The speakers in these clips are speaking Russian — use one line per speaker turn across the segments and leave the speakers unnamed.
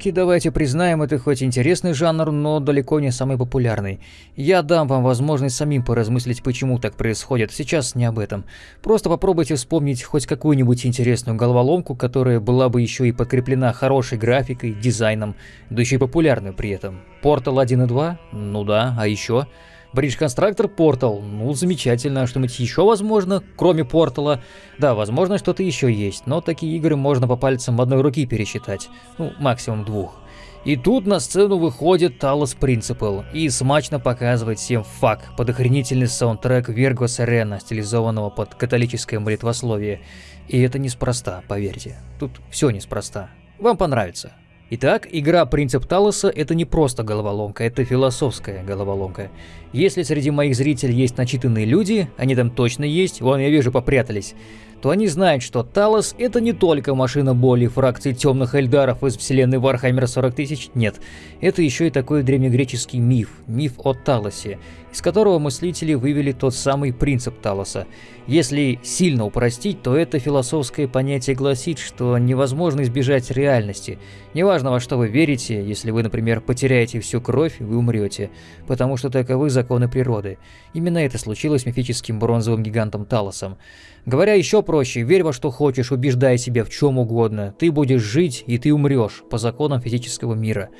Головоломки, давайте признаем, это хоть интересный жанр, но далеко не самый популярный. Я дам вам возможность самим поразмыслить, почему так происходит. Сейчас не об этом. Просто попробуйте вспомнить хоть какую-нибудь интересную головоломку, которая была бы еще и подкреплена хорошей графикой, дизайном, да еще и популярной при этом. Portal 1 и 2? Ну да, а еще? Bridge Constructor Portal. Ну, замечательно. Что-нибудь еще возможно, кроме Портала? Да, возможно, что-то еще есть, но такие игры можно по пальцам одной руки пересчитать. Ну, максимум двух. И тут на сцену выходит Talos Principle и смачно показывает всем фак под охренительный саундтрек Верго Сирена, стилизованного под католическое молитвословие. И это неспроста, поверьте. Тут все неспроста. Вам понравится. Итак, игра «Принцип Талоса» — это не просто головоломка, это философская головоломка. Если среди моих зрителей есть начитанные люди, они там точно есть, вон я вижу попрятались, то они знают, что Талос — это не только машина боли фракции темных эльдаров из вселенной Warhammer а 40 тысяч, нет. Это еще и такой древнегреческий миф, миф о Талосе, из которого мыслители вывели тот самый принцип Талоса. Если сильно упростить, то это философское понятие гласит, что невозможно избежать реальности. Неважно, во что вы верите, если вы, например, потеряете всю кровь, вы умрете, потому что таковы законы природы. Именно это случилось с мифическим бронзовым гигантом Талосом. Говоря еще проще, верь во что хочешь, убеждай себя в чем угодно. Ты будешь жить, и ты умрешь по законам физического мира.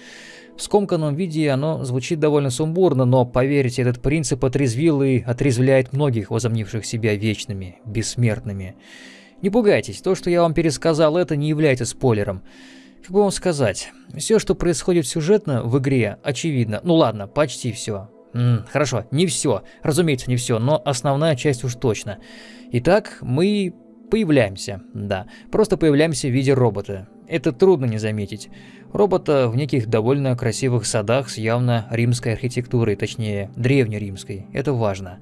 В скомканном виде оно звучит довольно сумбурно, но поверьте, этот принцип отрезвил и отрезвляет многих, возомнивших себя вечными, бессмертными. Не пугайтесь, то, что я вам пересказал, это не является спойлером. Как бы вам сказать, все, что происходит сюжетно в игре, очевидно. Ну ладно, почти все. М хорошо, не все, разумеется, не все, но основная часть уж точно. Итак, мы появляемся, да, просто появляемся в виде робота. Это трудно не заметить. Робота в неких довольно красивых садах с явно римской архитектурой, точнее, древнеримской. Это важно.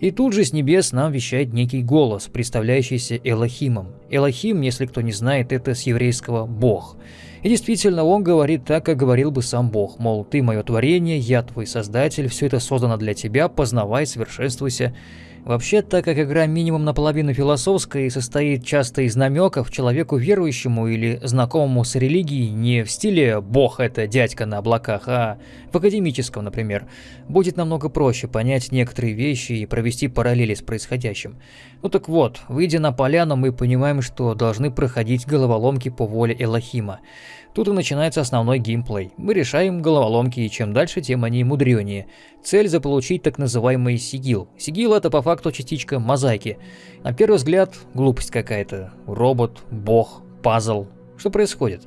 И тут же с небес нам вещает некий голос, представляющийся Элохимом. Элохим, если кто не знает, это с еврейского «бог». И действительно, он говорит так, как говорил бы сам Бог, мол, ты мое творение, я твой создатель, все это создано для тебя, познавай, совершенствуйся. Вообще, так как игра минимум наполовину философская и состоит часто из намеков, человеку верующему или знакомому с религией не в стиле «бог это дядька на облаках», а в академическом, например, будет намного проще понять некоторые вещи и провести параллели с происходящим. Ну так вот, выйдя на поляну, мы понимаем, что должны проходить головоломки по воле Элохима. Тут и начинается основной геймплей. Мы решаем головоломки, и чем дальше, тем они мудренее. Цель заполучить так называемый сигил. Сигил это по факту частичка мозаики. На первый взгляд, глупость какая-то. Робот, бог, пазл, что происходит?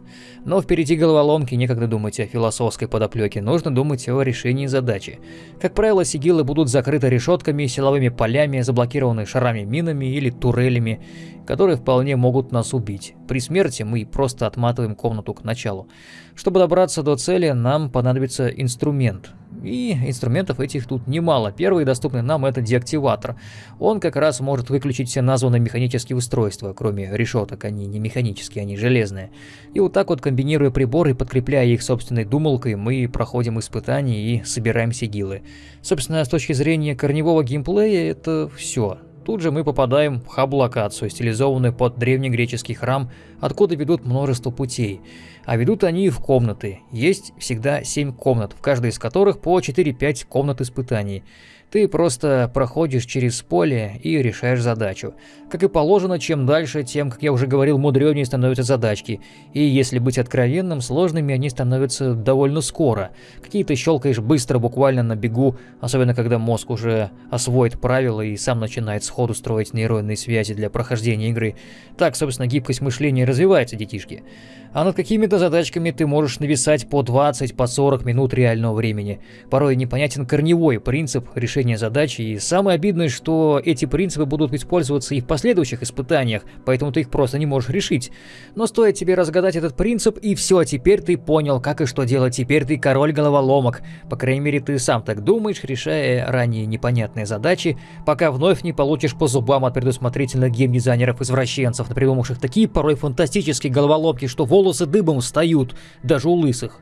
Но впереди головоломки, некогда думать о философской подоплеке, нужно думать о решении задачи. Как правило, сигилы будут закрыты решетками, силовыми полями, заблокированы шарами минами или турелями, которые вполне могут нас убить. При смерти мы просто отматываем комнату к началу. Чтобы добраться до цели, нам понадобится инструмент. И инструментов этих тут немало. Первый доступный нам это деактиватор. Он как раз может выключить все названные механические устройства, кроме решеток, они не механические, они железные. И вот так вот комбинируя приборы и подкрепляя их собственной думалкой, мы проходим испытания и собираем сигилы. Собственно, с точки зрения корневого геймплея это все. Тут же мы попадаем в хаб-локацию, стилизованную под древнегреческий храм, откуда ведут множество путей. А ведут они в комнаты. Есть всегда 7 комнат, в каждой из которых по 4-5 комнат испытаний. Ты просто проходишь через поле и решаешь задачу. Как и положено, чем дальше, тем, как я уже говорил, мудренее становятся задачки. И если быть откровенным, сложными они становятся довольно скоро. Какие-то щелкаешь быстро, буквально на бегу, особенно когда мозг уже освоит правила и сам начинает сходу строить нейронные связи для прохождения игры. Так, собственно, гибкость мышления развивается, детишки а над какими-то задачками ты можешь нависать по 20, по 40 минут реального времени. Порой непонятен корневой принцип решения задачи, и самое обидное, что эти принципы будут использоваться и в последующих испытаниях, поэтому ты их просто не можешь решить. Но стоит тебе разгадать этот принцип, и все, теперь ты понял, как и что делать, теперь ты король головоломок. По крайней мере, ты сам так думаешь, решая ранее непонятные задачи, пока вновь не получишь по зубам от предусмотрительных геймдизайнеров-извращенцев, напридумавших такие порой фантастические головоломки, что волосы дыбом встают, даже у лысых.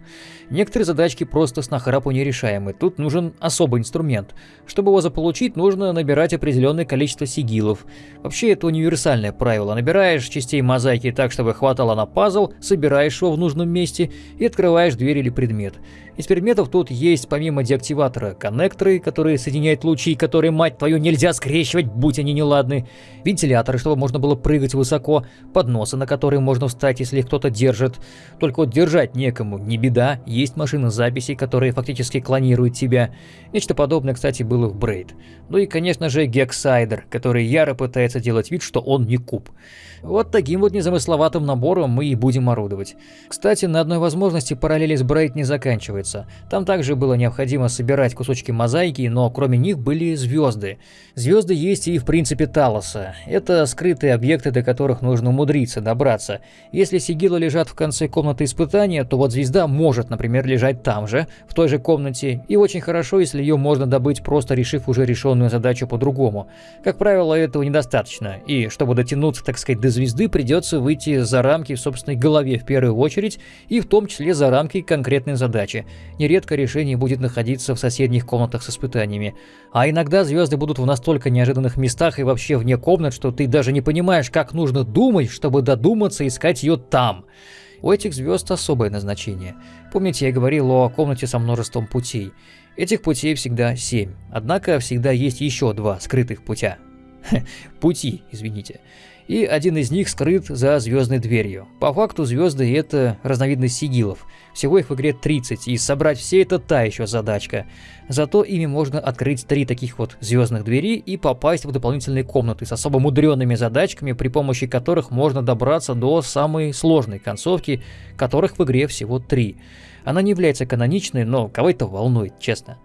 Некоторые задачки просто с нахрапу нерешаемы, тут нужен особый инструмент. Чтобы его заполучить, нужно набирать определенное количество сигилов. Вообще, это универсальное правило. Набираешь частей мозаики так, чтобы хватало на пазл, собираешь его в нужном месте и открываешь дверь или предмет. Из предметов тут есть помимо деактиватора коннекторы, которые соединяют лучи, которые, мать твою, нельзя скрещивать, будь они неладны, вентиляторы, чтобы можно было прыгать высоко, подносы, на которые можно встать, если кто-то держит. Только вот держать некому, не беда, есть машины записи, которые фактически клонируют тебя. Нечто подобное, кстати, было в Брейд. Ну и, конечно же, Гексайдер, который яро пытается делать вид, что он не куб. Вот таким вот незамысловатым набором мы и будем орудовать. Кстати, на одной возможности параллели с Брейд не заканчивается. Там также было необходимо собирать кусочки мозаики, но кроме них были звезды. Звезды есть и в принципе Талоса. Это скрытые объекты, до которых нужно умудриться добраться. Если сигилы лежат в конце комнаты испытания, то вот звезда может, например, лежать там же, в той же комнате, и очень хорошо, если ее можно добыть, просто решив уже решенную задачу по-другому. Как правило, этого недостаточно, и чтобы дотянуться, так сказать, до звезды придется выйти за рамки в собственной голове в первую очередь, и в том числе за рамки конкретной задачи. Нередко решение будет находиться в соседних комнатах с испытаниями. А иногда звезды будут в настолько неожиданных местах и вообще вне комнат, что ты даже не понимаешь, как нужно думать, чтобы додуматься искать ее там. У этих звезд особое назначение. Помните, я говорил о комнате со множеством путей. Этих путей всегда семь, однако всегда есть еще два скрытых путя. Пути, извините и один из них скрыт за звездной дверью. По факту звезды это разновидность сигилов. Всего их в игре 30, и собрать все это та еще задачка. Зато ими можно открыть три таких вот звездных двери и попасть в дополнительные комнаты с особо мудренными задачками, при помощи которых можно добраться до самой сложной концовки, которых в игре всего три. Она не является каноничной, но кого это волнует, честно.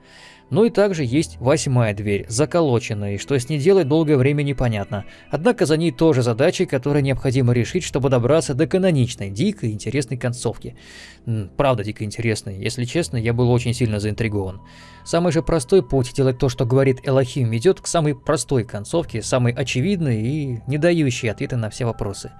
Ну и также есть восьмая дверь, заколоченная, и что с ней делать долгое время непонятно. Однако за ней тоже задачи, которые необходимо решить, чтобы добраться до каноничной, дикой, интересной концовки. Правда дико интересной, если честно, я был очень сильно заинтригован. Самый же простой путь делать то, что говорит Элохим, ведет к самой простой концовке, самой очевидной и не дающей ответы на все вопросы.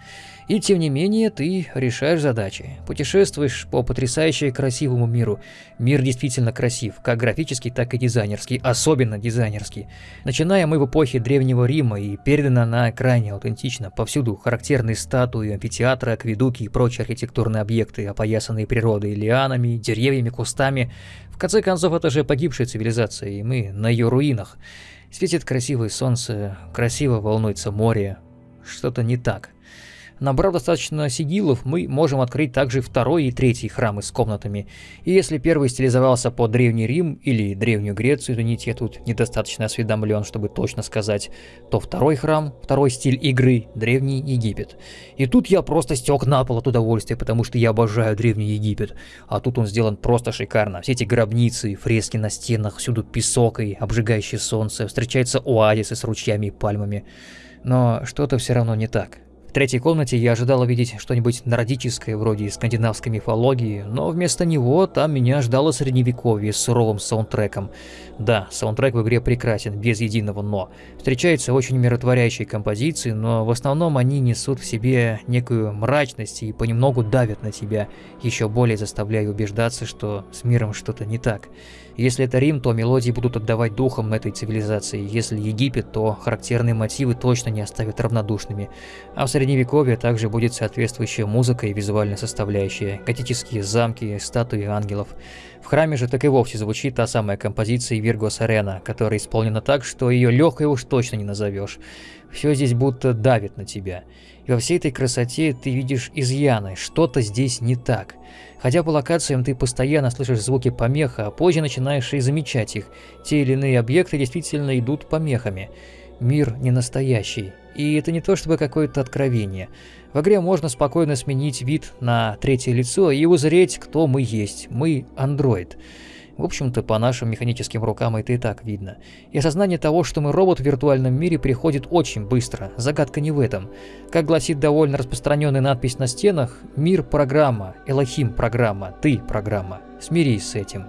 И тем не менее, ты решаешь задачи. Путешествуешь по потрясающе красивому миру. Мир действительно красив, как графический, так и дизайнерский, особенно дизайнерский. Начиная мы в эпохе Древнего Рима и передана она крайне аутентично. Повсюду характерные статуи, амфитеатры, акведуки и прочие архитектурные объекты, опоясанные природой, лианами, деревьями, кустами. В конце концов, это же погибшая цивилизация, и мы на ее руинах. Светит красивое солнце, красиво волнуется море. Что-то не так. Набрав достаточно сигилов, мы можем открыть также второй и третий храмы с комнатами. И если первый стилизовался под Древний Рим или Древнюю Грецию, извините, я тут недостаточно осведомлен, чтобы точно сказать, то второй храм, второй стиль игры – Древний Египет. И тут я просто стек на пол от удовольствия, потому что я обожаю Древний Египет. А тут он сделан просто шикарно. Все эти гробницы, фрески на стенах, всюду песок и обжигающее солнце, встречаются оазисы с ручьями и пальмами. Но что-то все равно не так. В третьей комнате я ожидал увидеть что-нибудь нордическое, вроде скандинавской мифологии, но вместо него там меня ждало средневековье с суровым саундтреком. Да, саундтрек в игре прекрасен, без единого «но». Встречаются очень миротворящие композиции, но в основном они несут в себе некую мрачность и понемногу давят на тебя, еще более заставляя убеждаться, что с миром что-то не так. Если это Рим, то мелодии будут отдавать духом этой цивилизации. Если Египет, то характерные мотивы точно не оставят равнодушными. А в Средневековье также будет соответствующая музыка и визуальная составляющая, готические замки, статуи ангелов. В храме же так и вовсе звучит та самая композиция Виргос Арена, которая исполнена так, что ее легкой уж точно не назовешь. Все здесь будто давит на тебя. Во всей этой красоте ты видишь изъяны, что-то здесь не так. Хотя по локациям ты постоянно слышишь звуки помеха, а позже начинаешь и замечать их. Те или иные объекты действительно идут помехами. Мир не настоящий. И это не то чтобы какое-то откровение. В игре можно спокойно сменить вид на третье лицо и узреть, кто мы есть. Мы андроид. В общем-то, по нашим механическим рукам это и так видно. И осознание того, что мы робот в виртуальном мире, приходит очень быстро. Загадка не в этом. Как гласит довольно распространенная надпись на стенах, мир – программа, Элохим – программа, ты – программа. Смирись с этим.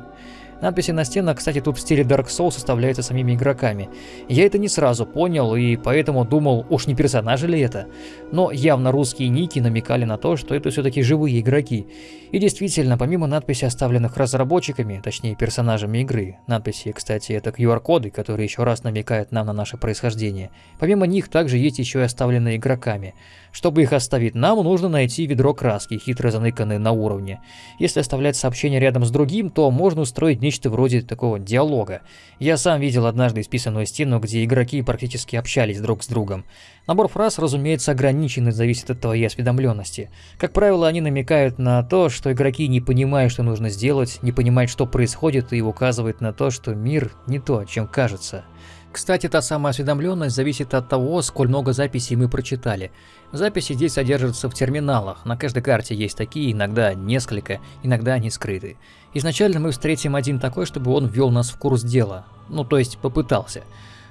Надписи на стенах, кстати, тут в стиле Dark Souls составляются самими игроками. Я это не сразу понял и поэтому думал, уж не персонажи ли это. Но явно русские ники намекали на то, что это все-таки живые игроки. И действительно, помимо надписей, оставленных разработчиками, точнее персонажами игры, надписи, кстати, это QR-коды, которые еще раз намекают нам на наше происхождение, помимо них также есть еще и оставленные игроками. Чтобы их оставить нам, нужно найти ведро краски, хитро заныканное на уровне. Если оставлять сообщение рядом с другим, то можно устроить нечто вроде такого диалога. Я сам видел однажды исписанную стену, где игроки практически общались друг с другом. Набор фраз, разумеется, ограничен и зависит от твоей осведомленности. Как правило, они намекают на то, что игроки не понимают, что нужно сделать, не понимают, что происходит, и указывают на то, что мир не то, чем кажется. Кстати, та самая осведомленность зависит от того, сколь много записей мы прочитали. Записи здесь содержатся в терминалах, на каждой карте есть такие, иногда несколько, иногда они скрыты. Изначально мы встретим один такой, чтобы он ввел нас в курс дела, ну то есть попытался.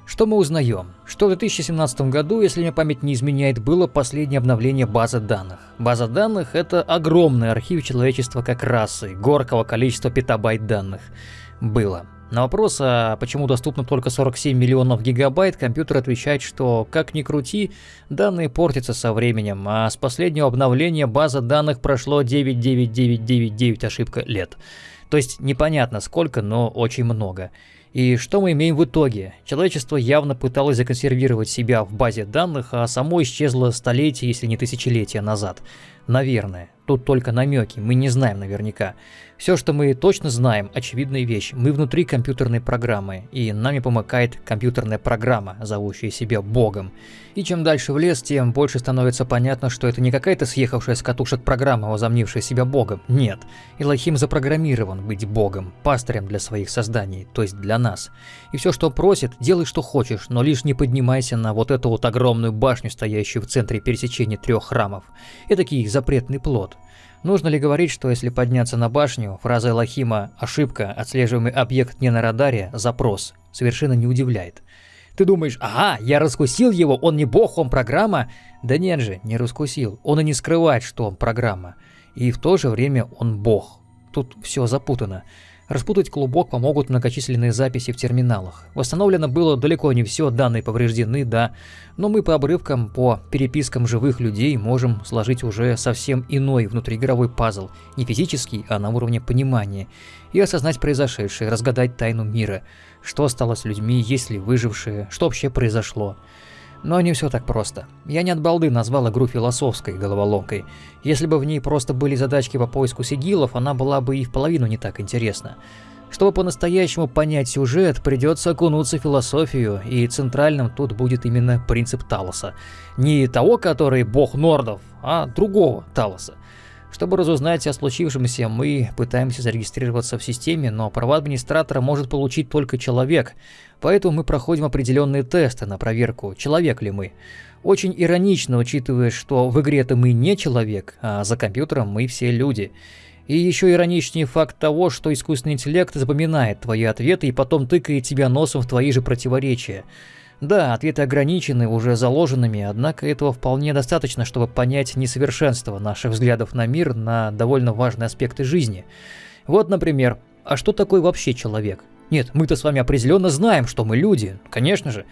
Что мы узнаем? Что в 2017 году, если мне память не изменяет, было последнее обновление базы данных. База данных – это огромный архив человечества как расы, горкого количества петабайт данных. Было. На вопрос, а почему доступно только 47 миллионов гигабайт, компьютер отвечает, что, как ни крути, данные портятся со временем, а с последнего обновления база данных прошло 99999 ошибка лет. То есть непонятно сколько, но очень много. И что мы имеем в итоге? Человечество явно пыталось законсервировать себя в базе данных, а само исчезло столетия, если не тысячелетия назад. Наверное. Тут только намеки, мы не знаем наверняка. Все, что мы точно знаем, очевидная вещь. Мы внутри компьютерной программы, и нами помыкает компьютерная программа, зовущая себя Богом. И чем дальше в лес, тем больше становится понятно, что это не какая-то съехавшая с катушек программа, возомнившая себя Богом. Нет. Илохим запрограммирован быть Богом, пастырем для своих созданий, то есть для нас. И все, что просит, делай, что хочешь, но лишь не поднимайся на вот эту вот огромную башню, стоящую в центре пересечения трех храмов. Этакий запретный плод. Нужно ли говорить, что если подняться на башню, фраза Элохима «ошибка, отслеживаемый объект не на радаре, запрос» совершенно не удивляет. Ты думаешь, ага, я раскусил его, он не бог, он программа? Да нет же, не раскусил. Он и не скрывает, что он программа. И в то же время он бог. Тут все запутано. Распутать клубок помогут многочисленные записи в терминалах. Восстановлено было далеко не все, данные повреждены, да, но мы по обрывкам, по перепискам живых людей можем сложить уже совсем иной внутриигровой пазл, не физический, а на уровне понимания, и осознать произошедшее, разгадать тайну мира, что стало с людьми, есть ли выжившие, что вообще произошло. Но не все так просто. Я не от балды назвал игру философской головоломкой. Если бы в ней просто были задачки по поиску сигилов, она была бы и в половину не так интересна. Чтобы по-настоящему понять сюжет, придется окунуться в философию, и центральным тут будет именно принцип Талоса. Не того, который бог нордов, а другого Талоса. Чтобы разузнать о случившемся, мы пытаемся зарегистрироваться в системе, но права администратора может получить только человек, поэтому мы проходим определенные тесты на проверку, человек ли мы. Очень иронично, учитывая, что в игре-то мы не человек, а за компьютером мы все люди. И еще ироничнее факт того, что искусственный интеллект запоминает твои ответы и потом тыкает тебя носом в твои же противоречия. Да, ответы ограничены уже заложенными, однако этого вполне достаточно, чтобы понять несовершенство наших взглядов на мир, на довольно важные аспекты жизни. Вот, например, а что такое вообще человек? Нет, мы-то с вами определенно знаем, что мы люди, конечно же.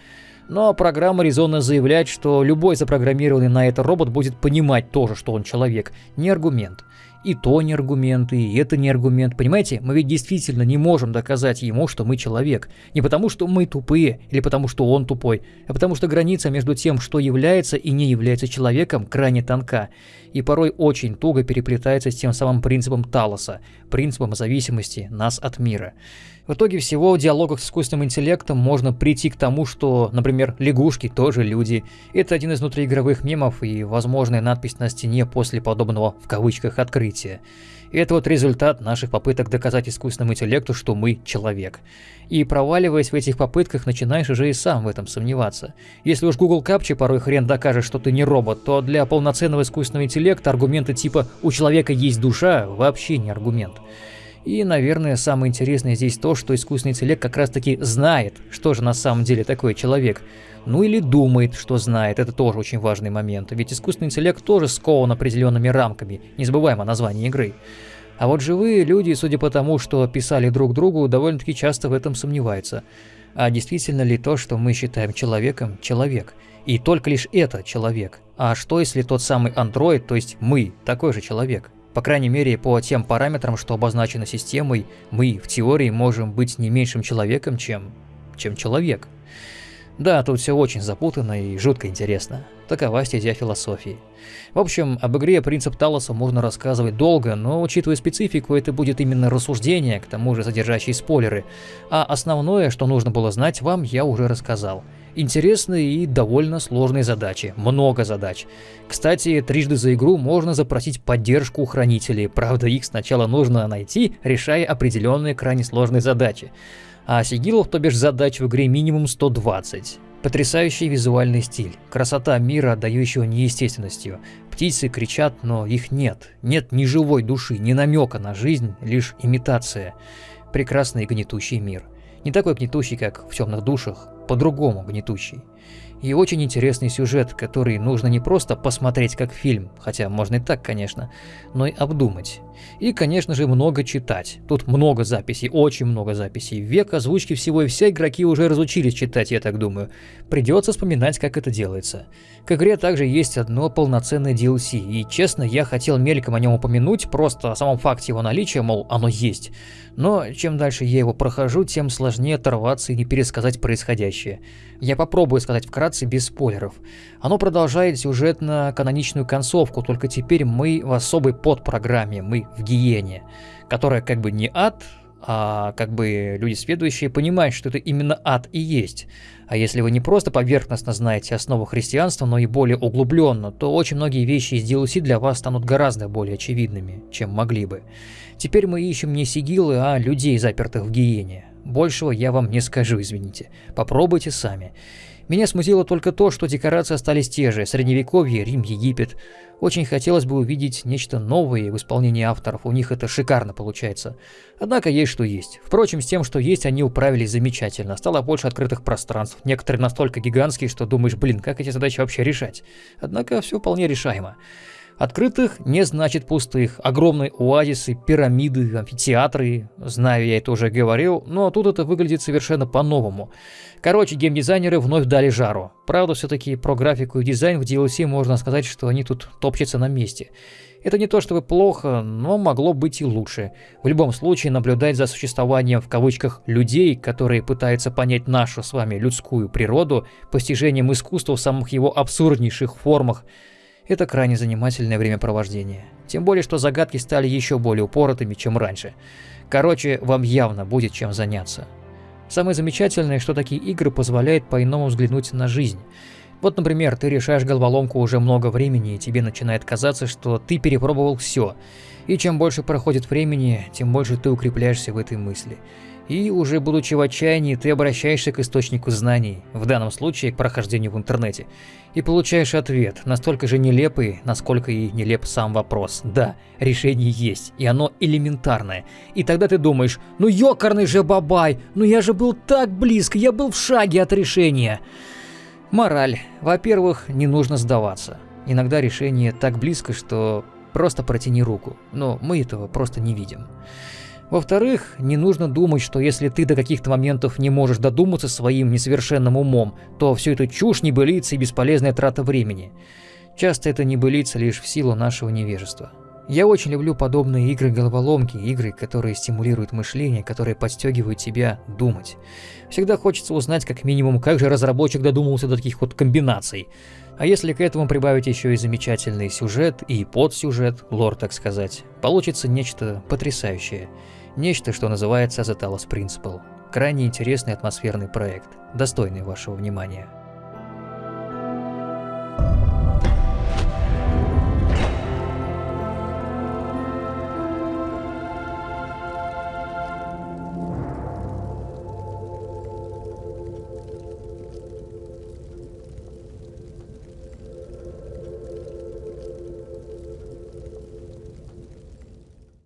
Но программа резонно заявляет, что любой запрограммированный на это робот будет понимать тоже, что он человек. Не аргумент. И то не аргумент, и это не аргумент. Понимаете, мы ведь действительно не можем доказать ему, что мы человек. Не потому, что мы тупые, или потому, что он тупой, а потому что граница между тем, что является и не является человеком, крайне тонка. И порой очень туго переплетается с тем самым принципом Талоса, принципом зависимости нас от мира. В итоге всего в диалогах с искусственным интеллектом можно прийти к тому, что, например, лягушки тоже люди. Это один из внутриигровых мемов и возможная надпись на стене после подобного в кавычках открытия. И это вот результат наших попыток доказать искусственному интеллекту, что мы человек. И проваливаясь в этих попытках, начинаешь уже и сам в этом сомневаться. Если уж Google Captcha порой хрен докажет, что ты не робот, то для полноценного искусственного интеллекта аргументы типа «у человека есть душа» вообще не аргумент. И, наверное, самое интересное здесь то, что искусственный интеллект как раз таки знает, что же на самом деле такой человек. Ну или думает, что знает, это тоже очень важный момент, ведь искусственный интеллект тоже скован определенными рамками, не забываем о названии игры. А вот живые люди, судя по тому, что писали друг другу, довольно-таки часто в этом сомневаются. А действительно ли то, что мы считаем человеком, человек? И только лишь это человек. А что если тот самый андроид, то есть мы, такой же человек? По крайней мере, по тем параметрам, что обозначено системой, мы в теории можем быть не меньшим человеком, чем... чем человек. Да, тут все очень запутанно и жутко интересно. Такова стезя философии. В общем, об игре «Принцип Талоса» можно рассказывать долго, но учитывая специфику, это будет именно рассуждение, к тому же содержащие спойлеры. А основное, что нужно было знать вам, я уже рассказал. Интересные и довольно сложные задачи, много задач. Кстати, трижды за игру можно запросить поддержку у хранителей, правда их сначала нужно найти, решая определенные крайне сложные задачи. А сигилов, то бишь задач в игре минимум 120. Потрясающий визуальный стиль, красота мира, отдающего неестественностью. Птицы кричат, но их нет. Нет ни живой души, ни намека на жизнь, лишь имитация. Прекрасный гнетущий мир. Не такой гнетущий, как в темных душах, по-другому гнетущий. И очень интересный сюжет, который нужно не просто посмотреть как фильм, хотя можно и так, конечно, но и обдумать. И, конечно же, много читать. Тут много записей, очень много записей. Век озвучки всего и вся игроки уже разучились читать, я так думаю. Придется вспоминать, как это делается. К игре также есть одно полноценное DLC, и честно, я хотел мельком о нем упомянуть, просто о самом факте его наличия, мол, оно есть. Но чем дальше я его прохожу, тем сложнее оторваться и не пересказать происходящее. Я попробую сказать вкратце без спойлеров. Оно продолжает сюжетно-каноничную концовку, только теперь мы в особой подпрограмме, мы в гиене, которая как бы не ад, а как бы люди следующие понимают, что это именно ад и есть. А если вы не просто поверхностно знаете основу христианства, но и более углубленно, то очень многие вещи из DLC для вас станут гораздо более очевидными, чем могли бы. Теперь мы ищем не сигилы, а людей, запертых в гиене. Большего я вам не скажу, извините. Попробуйте сами. Меня смутило только то, что декорации остались те же – Средневековье, Рим, Египет. Очень хотелось бы увидеть нечто новое в исполнении авторов, у них это шикарно получается. Однако есть что есть. Впрочем, с тем, что есть, они управились замечательно. Стало больше открытых пространств, некоторые настолько гигантские, что думаешь, блин, как эти задачи вообще решать? Однако все вполне решаемо. Открытых не значит пустых. Огромные оазисы, пирамиды, амфитеатры. Знаю, я это уже говорил, но тут это выглядит совершенно по-новому. Короче, геймдизайнеры вновь дали жару. Правда, все-таки про графику и дизайн в DLC можно сказать, что они тут топчутся на месте. Это не то чтобы плохо, но могло быть и лучше. В любом случае, наблюдать за существованием в кавычках «людей», которые пытаются понять нашу с вами людскую природу, постижением искусства в самых его абсурднейших формах – это крайне занимательное времяпровождение. Тем более, что загадки стали еще более упоротыми, чем раньше. Короче, вам явно будет чем заняться. Самое замечательное, что такие игры позволяют по-иному взглянуть на жизнь. Вот, например, ты решаешь головоломку уже много времени, и тебе начинает казаться, что ты перепробовал все. И чем больше проходит времени, тем больше ты укрепляешься в этой мысли. И уже будучи в отчаянии, ты обращаешься к источнику знаний, в данном случае к прохождению в интернете, и получаешь ответ, настолько же нелепый, насколько и нелеп сам вопрос. Да, решение есть, и оно элементарное. И тогда ты думаешь, ну ёкарный же бабай, ну я же был так близко, я был в шаге от решения. Мораль. Во-первых, не нужно сдаваться. Иногда решение так близко, что просто протяни руку, но мы этого просто не видим. Во-вторых, не нужно думать, что если ты до каких-то моментов не можешь додуматься своим несовершенным умом, то все это чушь, небылица и бесполезная трата времени. Часто это небылица лишь в силу нашего невежества. Я очень люблю подобные игры-головоломки, игры, которые стимулируют мышление, которые подстегивают тебя думать. Всегда хочется узнать как минимум, как же разработчик додумался до таких вот комбинаций. А если к этому прибавить еще и замечательный сюжет и подсюжет, лор так сказать, получится нечто потрясающее. Нечто, что называется The Talos Principle. Крайне интересный атмосферный проект, достойный вашего внимания.